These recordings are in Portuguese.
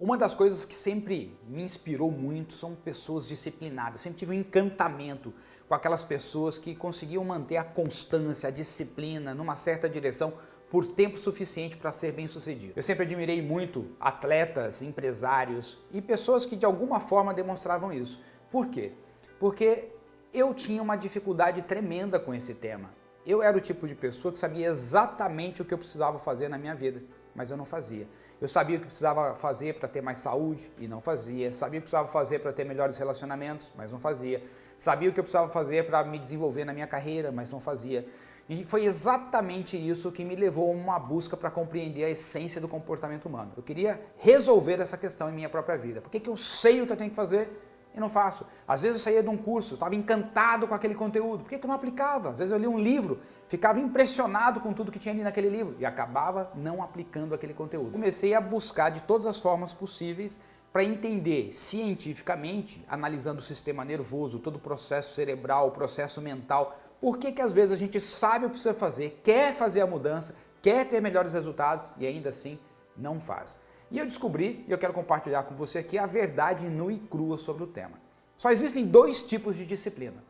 Uma das coisas que sempre me inspirou muito são pessoas disciplinadas. Sempre tive um encantamento com aquelas pessoas que conseguiam manter a constância, a disciplina numa certa direção por tempo suficiente para ser bem sucedido. Eu sempre admirei muito atletas, empresários e pessoas que de alguma forma demonstravam isso. Por quê? Porque eu tinha uma dificuldade tremenda com esse tema. Eu era o tipo de pessoa que sabia exatamente o que eu precisava fazer na minha vida mas eu não fazia. Eu sabia o que precisava fazer para ter mais saúde e não fazia. Sabia o que precisava fazer para ter melhores relacionamentos, mas não fazia. Sabia o que eu precisava fazer para me desenvolver na minha carreira, mas não fazia. E foi exatamente isso que me levou a uma busca para compreender a essência do comportamento humano. Eu queria resolver essa questão em minha própria vida. Por que, que eu sei o que eu tenho que fazer e não faço. Às vezes eu saía de um curso, estava encantado com aquele conteúdo, por que, que eu não aplicava? Às vezes eu lia um livro, ficava impressionado com tudo que tinha ali naquele livro e acabava não aplicando aquele conteúdo. Comecei a buscar de todas as formas possíveis para entender cientificamente, analisando o sistema nervoso, todo o processo cerebral, o processo mental, por que que às vezes a gente sabe o que precisa fazer, quer fazer a mudança, quer ter melhores resultados e ainda assim não faz. E eu descobri, e eu quero compartilhar com você aqui, a verdade nua e crua sobre o tema. Só existem dois tipos de disciplina.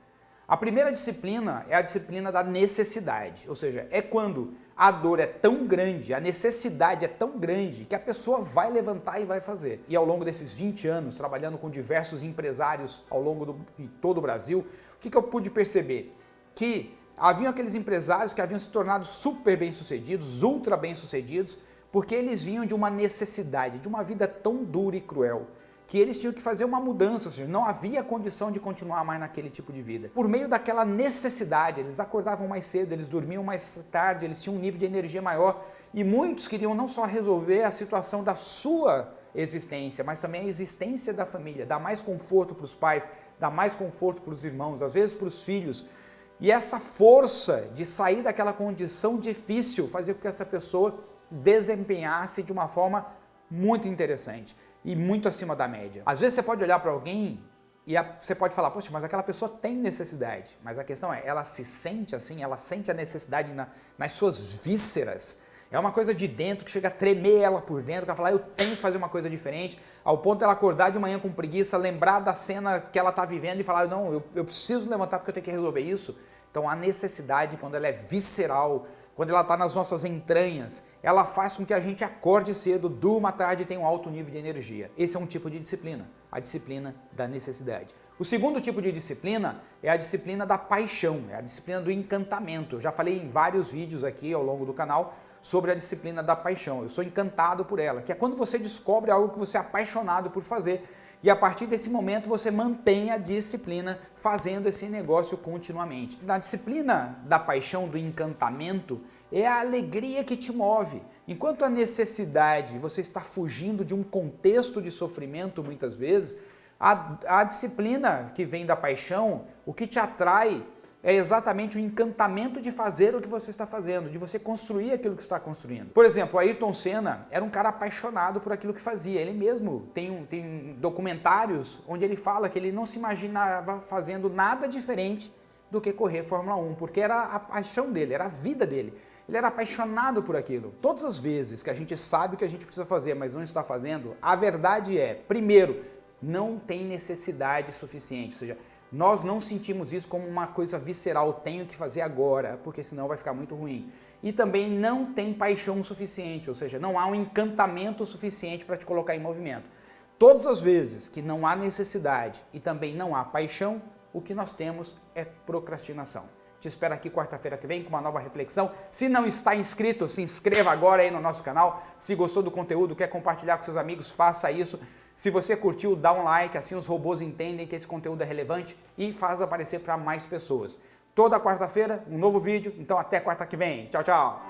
A primeira disciplina é a disciplina da necessidade, ou seja, é quando a dor é tão grande, a necessidade é tão grande que a pessoa vai levantar e vai fazer. E ao longo desses 20 anos, trabalhando com diversos empresários ao longo do, em todo o Brasil, o que, que eu pude perceber? Que haviam aqueles empresários que haviam se tornado super bem-sucedidos, ultra bem-sucedidos, porque eles vinham de uma necessidade, de uma vida tão dura e cruel, que eles tinham que fazer uma mudança, ou seja, não havia condição de continuar mais naquele tipo de vida. Por meio daquela necessidade, eles acordavam mais cedo, eles dormiam mais tarde, eles tinham um nível de energia maior e muitos queriam não só resolver a situação da sua existência, mas também a existência da família, dar mais conforto para os pais, dar mais conforto para os irmãos, às vezes para os filhos. E essa força de sair daquela condição difícil fazia com que essa pessoa desempenhasse de uma forma muito interessante e muito acima da média. Às vezes você pode olhar para alguém e você pode falar, poxa, mas aquela pessoa tem necessidade. Mas a questão é, ela se sente assim, ela sente a necessidade na, nas suas vísceras. É uma coisa de dentro que chega a tremer ela por dentro, que ela fala, eu tenho que fazer uma coisa diferente, ao ponto de ela acordar de manhã com preguiça, lembrar da cena que ela está vivendo e falar, não, eu, eu preciso levantar porque eu tenho que resolver isso. Então a necessidade, quando ela é visceral, quando ela está nas nossas entranhas, ela faz com que a gente acorde cedo, durma tarde e tenha um alto nível de energia. Esse é um tipo de disciplina, a disciplina da necessidade. O segundo tipo de disciplina é a disciplina da paixão, é a disciplina do encantamento. Eu já falei em vários vídeos aqui ao longo do canal sobre a disciplina da paixão. Eu sou encantado por ela, que é quando você descobre algo que você é apaixonado por fazer e a partir desse momento você mantém a disciplina fazendo esse negócio continuamente. Na disciplina da paixão, do encantamento, é a alegria que te move. Enquanto a necessidade, você está fugindo de um contexto de sofrimento muitas vezes, a, a disciplina que vem da paixão, o que te atrai é exatamente o encantamento de fazer o que você está fazendo, de você construir aquilo que está construindo. Por exemplo, Ayrton Senna era um cara apaixonado por aquilo que fazia. Ele mesmo tem, um, tem documentários onde ele fala que ele não se imaginava fazendo nada diferente do que correr Fórmula 1, porque era a paixão dele, era a vida dele. Ele era apaixonado por aquilo. Todas as vezes que a gente sabe o que a gente precisa fazer, mas não está fazendo, a verdade é, primeiro, não tem necessidade suficiente, ou seja, nós não sentimos isso como uma coisa visceral, tenho que fazer agora, porque senão vai ficar muito ruim. E também não tem paixão suficiente, ou seja, não há um encantamento suficiente para te colocar em movimento. Todas as vezes que não há necessidade e também não há paixão, o que nós temos é procrastinação. Te espero aqui quarta-feira que vem com uma nova reflexão. Se não está inscrito, se inscreva agora aí no nosso canal. Se gostou do conteúdo, quer compartilhar com seus amigos, faça isso. Se você curtiu, dá um like, assim os robôs entendem que esse conteúdo é relevante e faz aparecer para mais pessoas. Toda quarta-feira, um novo vídeo, então até quarta que vem. Tchau, tchau!